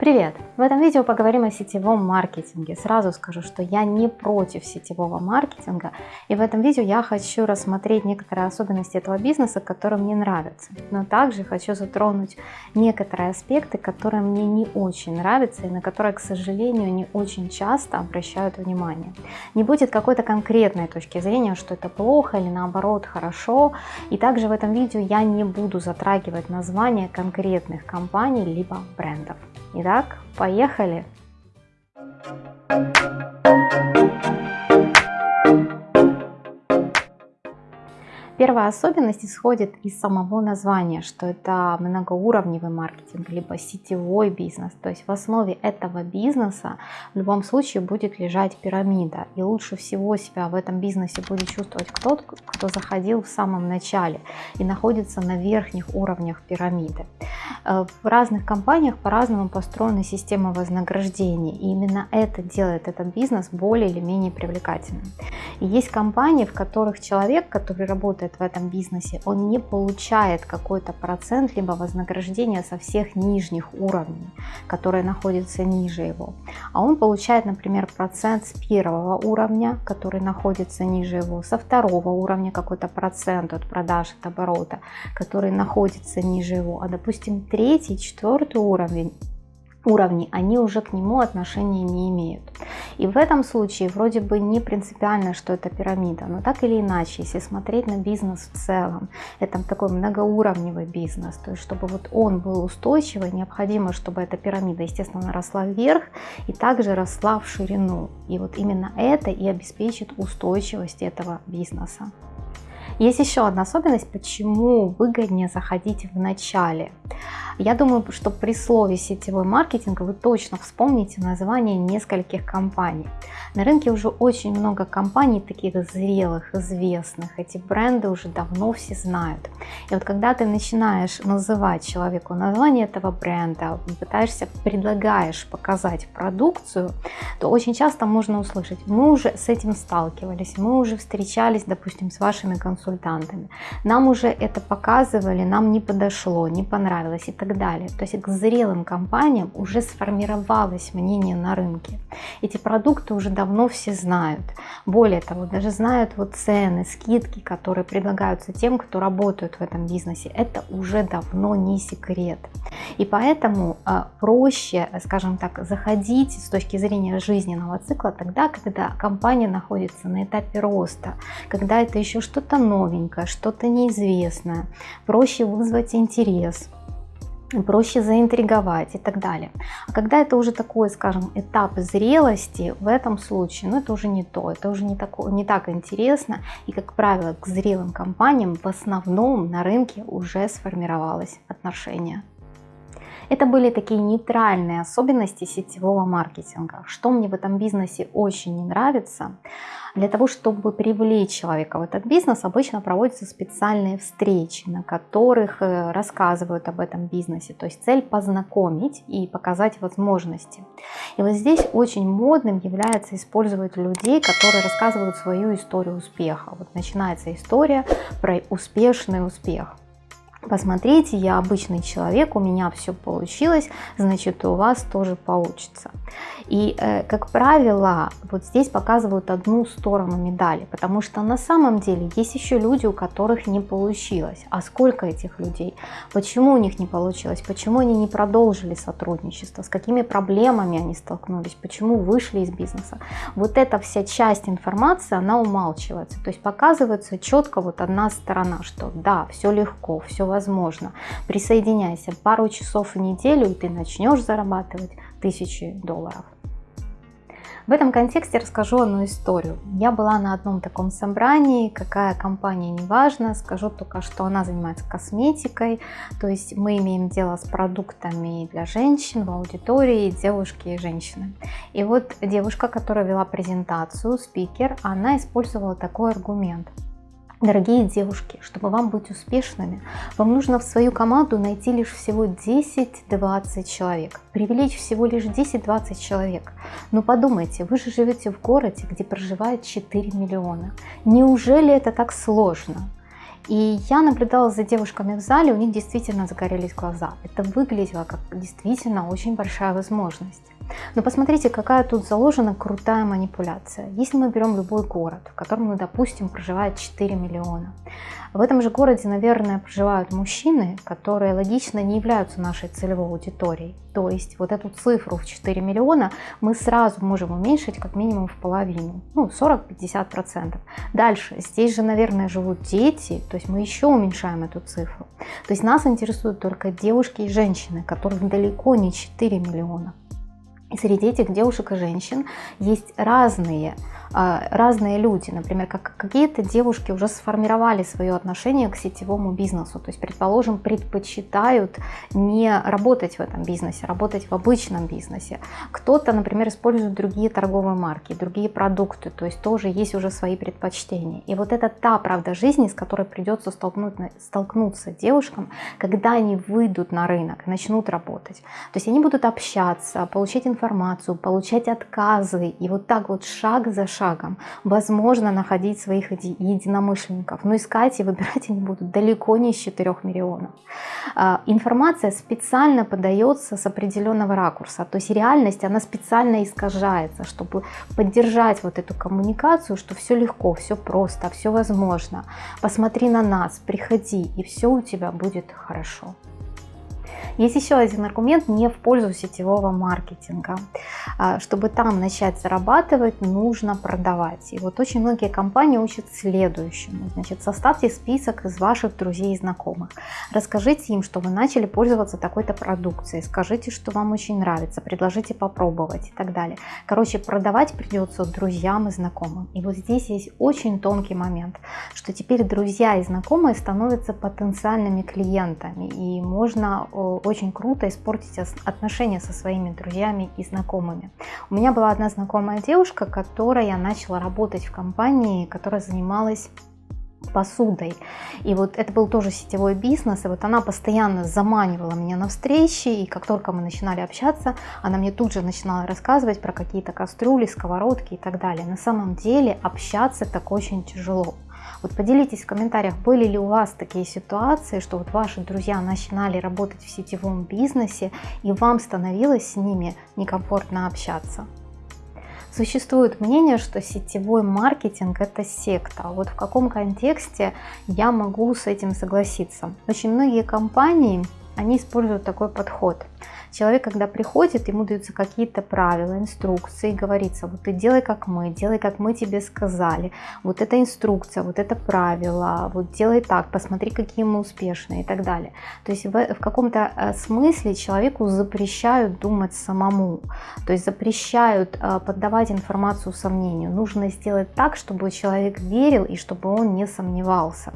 Привет! В этом видео поговорим о сетевом маркетинге. Сразу скажу, что я не против сетевого маркетинга, и в этом видео я хочу рассмотреть некоторые особенности этого бизнеса, которые мне нравятся. Но также хочу затронуть некоторые аспекты, которые мне не очень нравятся и на которые, к сожалению, не очень часто обращают внимание. Не будет какой-то конкретной точки зрения, что это плохо или наоборот хорошо. И также в этом видео я не буду затрагивать названия конкретных компаний либо брендов. Итак, поехали! Первая особенность исходит из самого названия, что это многоуровневый маркетинг, либо сетевой бизнес. То есть в основе этого бизнеса в любом случае будет лежать пирамида. И лучше всего себя в этом бизнесе будет чувствовать кто-то, кто заходил в самом начале и находится на верхних уровнях пирамиды. Э, в разных компаниях по-разному построена система вознаграждений. И именно это делает этот бизнес более или менее привлекательным. И есть компании, в которых человек, который работает работает в этом бизнесе, он не получает какой-то процент либо вознаграждения со всех нижних уровней, которые находятся ниже его. А он получает, например, процент с первого уровня, который находится ниже его, со второго уровня какой-то процент от продаж, от оборота, который находится ниже его. А, допустим, третий, четвертый уровень уровни, они уже к нему отношения не имеют. И в этом случае вроде бы не принципиально, что это пирамида, но так или иначе, если смотреть на бизнес в целом, это такой многоуровневый бизнес, то есть чтобы вот он был устойчивый, необходимо, чтобы эта пирамида, естественно, росла вверх и также росла в ширину. И вот именно это и обеспечит устойчивость этого бизнеса. Есть еще одна особенность, почему выгоднее заходить в начале. Я думаю, что при слове сетевой маркетинг вы точно вспомните название нескольких компаний. На рынке уже очень много компаний, таких зрелых, известных. Эти бренды уже давно все знают. И вот когда ты начинаешь называть человеку название этого бренда, пытаешься, предлагаешь показать продукцию, то очень часто можно услышать, мы уже с этим сталкивались, мы уже встречались, допустим, с вашими консультантами, нам уже это показывали, нам не подошло, не понравилось и так далее. То есть к зрелым компаниям уже сформировалось мнение на рынке. Эти продукты уже давно все знают. Более того, даже знают вот цены, скидки, которые предлагаются тем, кто работает в этом бизнесе. Это уже давно не секрет. И поэтому а, проще, скажем так, заходить с точки зрения жизненного цикла тогда, когда компания находится на этапе роста, когда это еще что-то новенькое, что-то неизвестное. Проще вызвать интерес проще заинтриговать и так далее. А когда это уже такой, скажем, этап зрелости, в этом случае, ну это уже не то, это уже не, такое, не так интересно. И, как правило, к зрелым компаниям в основном на рынке уже сформировалось отношение. Это были такие нейтральные особенности сетевого маркетинга. Что мне в этом бизнесе очень не нравится, для того, чтобы привлечь человека в этот бизнес, обычно проводятся специальные встречи, на которых э, рассказывают об этом бизнесе. То есть цель познакомить и показать возможности. И вот здесь очень модным является использовать людей, которые рассказывают свою историю успеха. Вот начинается история про успешный успех. Посмотрите, я обычный человек, у меня все получилось, значит у вас тоже получится. И, э, как правило, вот здесь показывают одну сторону медали, потому что на самом деле есть еще люди, у которых не получилось. А сколько этих людей? Почему у них не получилось? Почему они не продолжили сотрудничество? С какими проблемами они столкнулись? Почему вышли из бизнеса? Вот эта вся часть информации, она умалчивается. То есть показывается четко вот одна сторона, что да, все легко, все возможно. Присоединяйся пару часов в неделю, и ты начнешь зарабатывать тысячи долларов. В этом контексте расскажу одну историю. Я была на одном таком собрании, какая компания, неважно, скажу только, что она занимается косметикой, то есть мы имеем дело с продуктами для женщин в аудитории, девушки и женщины. И вот девушка, которая вела презентацию, спикер, она использовала такой аргумент – Дорогие девушки, чтобы вам быть успешными, вам нужно в свою команду найти лишь всего 10-20 человек. Привлечь всего лишь 10-20 человек. Но подумайте, вы же живете в городе, где проживает 4 миллиона. Неужели это так сложно? И я наблюдала за девушками в зале, у них действительно загорелись глаза. Это выглядело как действительно очень большая возможность. Но посмотрите, какая тут заложена крутая манипуляция. Если мы берем любой город, в котором, ну, допустим, проживает 4 миллиона, в этом же городе, наверное, проживают мужчины, которые логично не являются нашей целевой аудиторией. То есть вот эту цифру в 4 миллиона мы сразу можем уменьшить как минимум в половину, ну 40-50%. Дальше, здесь же, наверное, живут дети, то есть мы еще уменьшаем эту цифру. То есть нас интересуют только девушки и женщины, которых далеко не 4 миллиона. Среди этих девушек и женщин есть разные разные люди. Например, как какие-то девушки уже сформировали свое отношение к сетевому бизнесу. То есть, предположим, предпочитают не работать в этом бизнесе, работать в обычном бизнесе. Кто-то, например, использует другие торговые марки, другие продукты. То есть тоже есть уже свои предпочтения. И вот это та правда жизни, с которой придется столкнуться девушкам, когда они выйдут на рынок, начнут работать. То есть они будут общаться, получать информацию, получать отказы. И вот так вот шаг за шагом шагом. Возможно находить своих единомышленников, но искать и выбирать они будут далеко не из 4 миллионов. А, информация специально подается с определенного ракурса, то есть реальность, она специально искажается, чтобы поддержать вот эту коммуникацию, что все легко, все просто, все возможно. Посмотри на нас, приходи, и все у тебя будет хорошо. Есть еще один аргумент не в пользу сетевого маркетинга. А, чтобы там начать зарабатывать, нужно продавать. И вот очень многие компании учат следующему. Значит, составьте список из ваших друзей и знакомых. Расскажите им, что вы начали пользоваться такой-то продукцией. Скажите, что вам очень нравится. Предложите попробовать и так далее. Короче, продавать придется друзьям и знакомым. И вот здесь есть очень тонкий момент, что теперь друзья и знакомые становятся потенциальными клиентами. И можно очень круто испортить отношения со своими друзьями и знакомыми. У меня была одна знакомая девушка, которая начала работать в компании, которая занималась посудой. И вот это был тоже сетевой бизнес, и вот она постоянно заманивала меня на встречи, и как только мы начинали общаться, она мне тут же начинала рассказывать про какие-то кастрюли, сковородки и так далее. На самом деле общаться так очень тяжело. Вот поделитесь в комментариях, были ли у вас такие ситуации, что вот ваши друзья начинали работать в сетевом бизнесе и вам становилось с ними некомфортно общаться. Существует мнение, что сетевой маркетинг это секта. Вот в каком контексте я могу с этим согласиться? Очень многие компании, они используют такой подход – Человек, когда приходит, ему даются какие-то правила, инструкции, говорится, вот ты делай как мы, делай как мы тебе сказали, вот эта инструкция, вот это правило, вот делай так, посмотри, какие мы успешные и так далее. То есть в, в каком-то э, смысле человеку запрещают думать самому, то есть запрещают э, поддавать информацию сомнению. Нужно сделать так, чтобы человек верил и чтобы он не сомневался.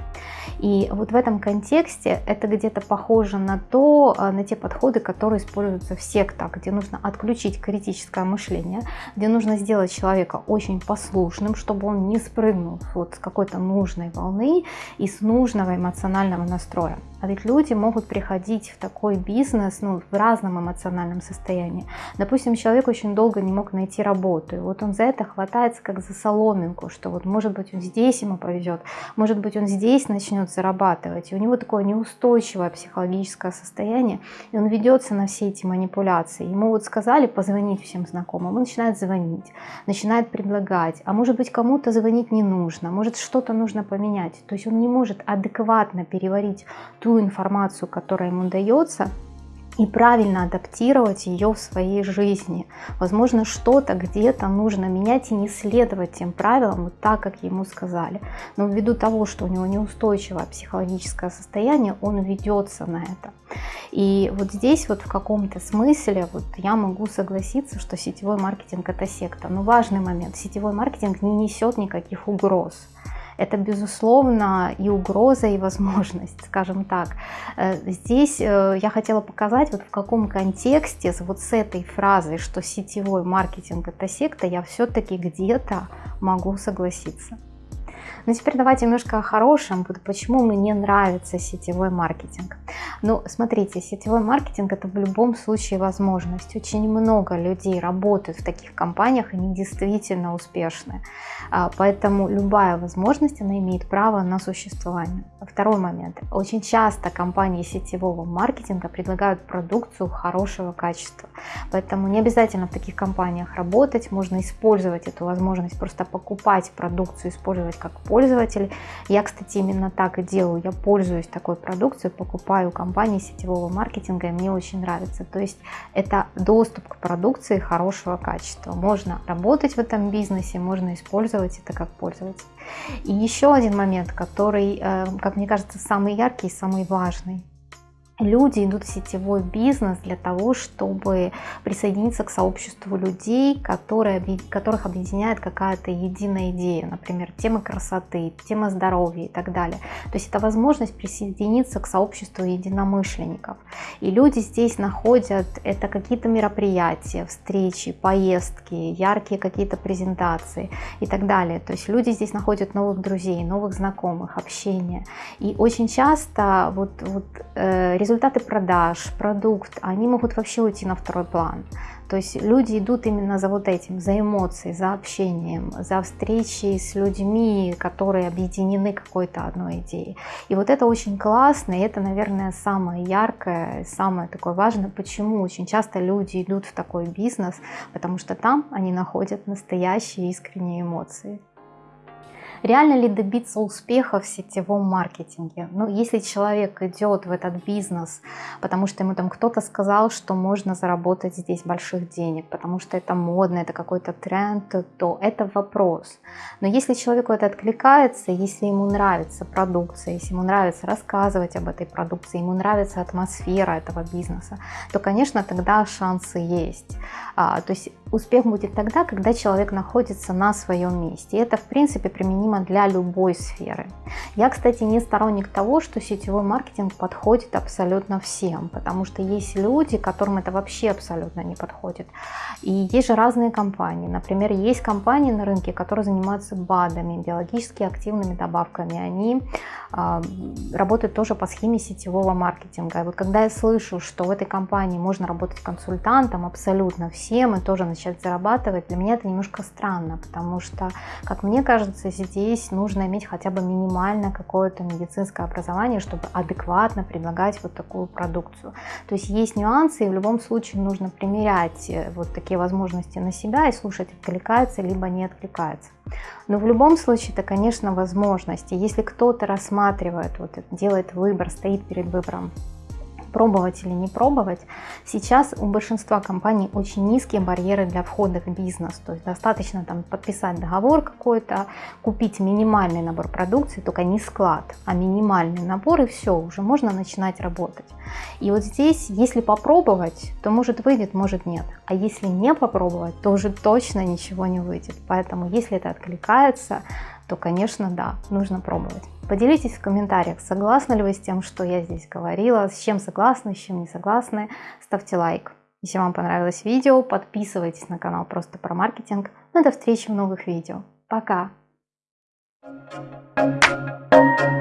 И вот в этом контексте это где-то похоже на то, э, на те подходы, которые используют используются в сектах, где нужно отключить критическое мышление, где нужно сделать человека очень послушным, чтобы он не спрыгнул вот с какой-то нужной волны и с нужного эмоционального настроя. А ведь люди могут приходить в такой бизнес ну, в разном эмоциональном состоянии. Допустим, человек очень долго не мог найти работу, и вот он за это хватается как за соломинку, что вот может быть он здесь ему повезет, может быть он здесь начнет зарабатывать, и у него такое неустойчивое психологическое состояние, и он ведется на все эти манипуляции. Ему вот сказали позвонить всем знакомым, он начинает звонить, начинает предлагать, а может быть кому-то звонить не нужно, может что-то нужно поменять, то есть он не может адекватно переварить ту информацию, которая ему дается, и правильно адаптировать ее в своей жизни. Возможно, что-то где-то нужно менять и не следовать тем правилам вот так, как ему сказали. Но ввиду того, что у него неустойчивое психологическое состояние, он ведется на это. И вот здесь вот в каком-то смысле вот я могу согласиться, что сетевой маркетинг это секта. Но важный момент, сетевой маркетинг не несет никаких угроз это, безусловно, и угроза, и возможность, скажем так. Э, здесь э, я хотела показать, вот в каком контексте вот с этой фразой, что сетевой маркетинг – это секта, я все-таки где-то могу согласиться. Ну теперь давайте немножко о хорошем, почему мне нравится сетевой маркетинг. Ну смотрите, сетевой маркетинг это в любом случае возможность. Очень много людей работают в таких компаниях, они действительно успешны. А, поэтому любая возможность, она имеет право на существование. Второй момент. Очень часто компании сетевого маркетинга предлагают продукцию хорошего качества. Поэтому не обязательно в таких компаниях работать, можно использовать эту возможность, просто покупать продукцию, использовать как пользователь. Я, кстати, именно так и делаю. Я пользуюсь такой продукцией, покупаю компании сетевого маркетинга, и мне очень нравится. То есть это доступ к продукции хорошего качества. Можно работать в этом бизнесе, можно использовать это как пользователь. И еще один момент, который, э, как мне кажется, самый яркий и самый важный люди идут в сетевой бизнес для того, чтобы присоединиться к сообществу людей, которые, которых объединяет какая-то единая идея, например, тема красоты, тема здоровья и так далее. То есть это возможность присоединиться к сообществу единомышленников. И люди здесь находят это какие-то мероприятия, встречи, поездки, яркие какие-то презентации и так далее. То есть люди здесь находят новых друзей, новых знакомых, общение. И очень часто вот, вот э, результаты продаж, продукт, они могут вообще уйти на второй план. То есть люди идут именно за вот этим, за эмоцией, за общением, за встречей с людьми, которые объединены какой-то одной идеей. И вот это очень классно, и это, наверное, самое яркое, самое такое важное, почему очень часто люди идут в такой бизнес, потому что там они находят настоящие искренние эмоции. Реально ли добиться успеха в сетевом маркетинге? Ну, если человек идет в этот бизнес, потому что ему там кто-то сказал, что можно заработать здесь больших денег, потому что это модно, это какой-то тренд, то это вопрос. Но если человеку это откликается, если ему нравится продукция, если ему нравится рассказывать об этой продукции, ему нравится атмосфера этого бизнеса, то, конечно, тогда шансы есть. А, то есть успех будет тогда, когда человек находится на своем месте. И это, в принципе, применимо для любой сферы. Я, кстати, не сторонник того, что сетевой маркетинг подходит абсолютно всем, потому что есть люди, которым это вообще абсолютно не подходит. И есть же разные компании. Например, есть компании на рынке, которые занимаются БАДами, биологически активными добавками. Они э, работают тоже по схеме сетевого маркетинга. И вот когда я слышу, что в этой компании можно работать консультантом абсолютно всем и тоже начать зарабатывать, для меня это немножко странно, потому что, как мне кажется, здесь нужно иметь хотя бы минимально какое-то медицинское образование, чтобы адекватно предлагать вот такую продукцию. То есть есть нюансы, и в любом случае нужно примерять э, вот такие возможности на себя и слушать, откликается либо не откликается. Но в любом случае это, конечно, возможности. Если кто-то рассматривает, вот, делает выбор, стоит перед выбором пробовать или не пробовать. Сейчас у большинства компаний очень низкие барьеры для входа в бизнес. То есть достаточно там подписать договор какой-то, купить минимальный набор продукции, только не склад, а минимальный набор и все, уже можно начинать работать. И вот здесь, если попробовать, то может выйдет, может нет. А если не попробовать, то уже точно ничего не выйдет. Поэтому если это откликается, то, конечно, да, нужно пробовать. Поделитесь в комментариях, согласны ли вы с тем, что я здесь говорила, с чем согласны, с чем не согласны. Ставьте лайк. Если вам понравилось видео, подписывайтесь на канал Просто про маркетинг. Ну до встречи в новых видео. Пока! Thank you.